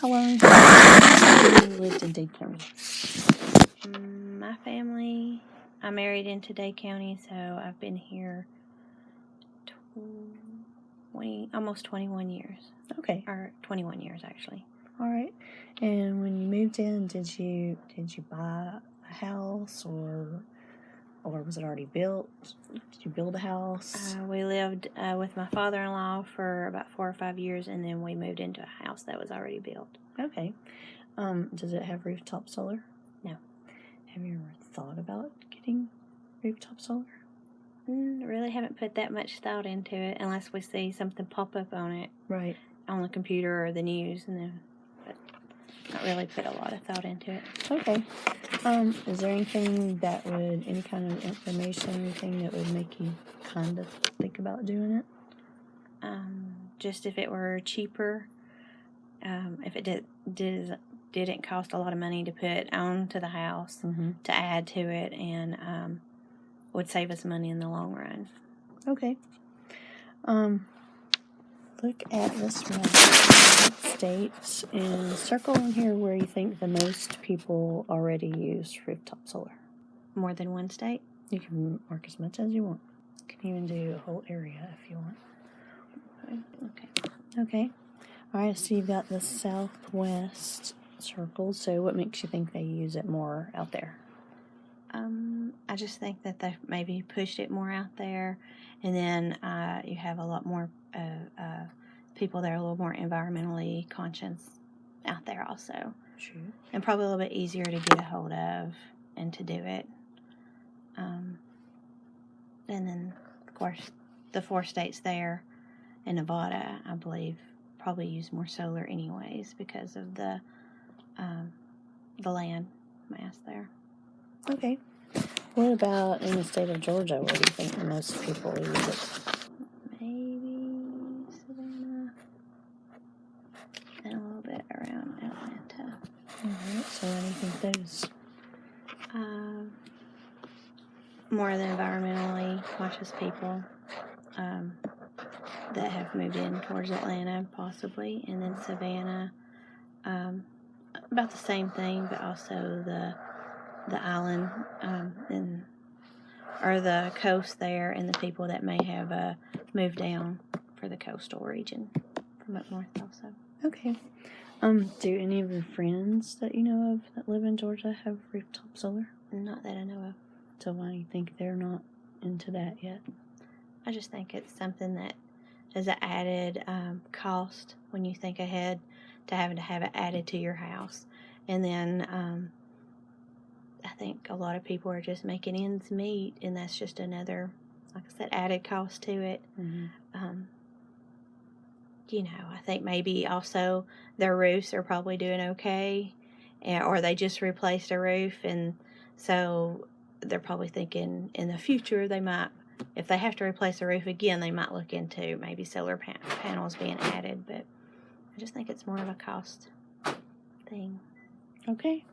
how long have you lived in Dade County? Mm, My family, I married into Dade County, so I've been here 20, almost 21 years, Okay, or 21 years actually. all right. And when you moved in, did you did you buy a house or or was it already built? Did you build a house? Uh, we lived uh, with my father-in-law for about four or five years, and then we moved into a house that was already built. okay. Um, does it have rooftop solar? No. Have you ever thought about getting rooftop solar? Mm, really haven't put that much thought into it unless we see something pop up on it Right. on the computer or the news, and then not really put a lot of thought into it. Okay. Um, is there anything that would, any kind of information, anything that would make you kind of think about doing it? Um, just if it were cheaper, um, if it did, did didn't cost a lot of money to put onto the house Mm-hmm. to add to it, and um, would save us money in the long run. Okay. Um, look at this map of the states and circle in here where you think the most people already use rooftop solar. More than one state. You can mark as much as you want. You can even do a whole area if you want. Okay. Okay. All right, so you've got the southwest circle. So what makes you think they use it more out there? Um, I just think that they've maybe pushed it more out there, and then uh, you have a lot more uh, uh, people that are a little more environmentally conscious out there also, True. and probably a little bit easier to get a hold of and to do it. Um, and then, of course, the four states there, and Nevada, I believe, probably use more solar anyways because of the um, the land mass there. Okay. What about in the state of Georgia? Where do you think the most people use it? maybe Savannah, and a little bit around Atlanta. All right. So what do you think those? Um, more of the environmentally conscious people um, that have moved in towards Atlanta, possibly, and then Savannah. Um, about the same thing, but also the the island um, and or the coast there, and the people that may have uh, moved down for the coastal region from up north, also. Okay. Um, do any of your friends that you know of that live in Georgia have rooftop solar? Not that I know of. So why do you think they're not into that yet? I just think it's something that is an added um, cost when you think ahead to having to have it added to your house. And then um, I think a lot of people are just making ends meet, and that's just another, like I said, added cost to it. Mm-hmm. Um, you know, I think maybe also their roofs are probably doing okay, or they just replaced a roof, and so they're probably thinking in the future they might, if they have to replace a roof again, they might look into maybe solar pan- panels being added. But I just think it's more of a cost thing. Okay.